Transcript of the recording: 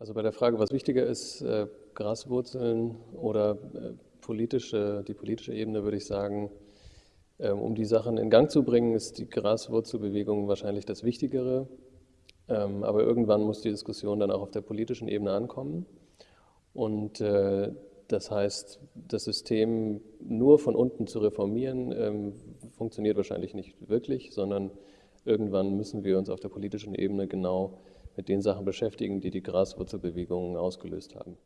Also bei der Frage, was wichtiger ist, äh, Graswurzeln oder äh, politische, die politische Ebene, würde ich sagen, äh, um die Sachen in Gang zu bringen, ist die Graswurzelbewegung wahrscheinlich das Wichtigere. Ähm, aber irgendwann muss die Diskussion dann auch auf der politischen Ebene ankommen. Und äh, das heißt, das System nur von unten zu reformieren, ähm, funktioniert wahrscheinlich nicht wirklich, sondern irgendwann müssen wir uns auf der politischen Ebene genau mit den Sachen beschäftigen, die die Graswurzelbewegungen ausgelöst haben.